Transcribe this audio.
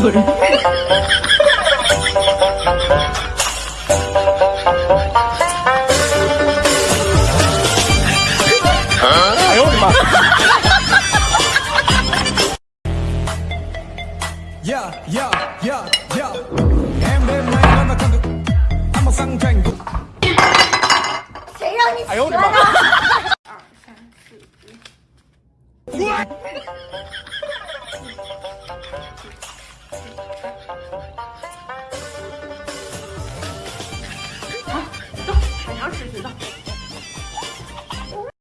哎呦我的妈！Yeah, yeah, yeah, yeah. I'm a sang thành 谁让你哎呦我的妈？！二三四五。不知道。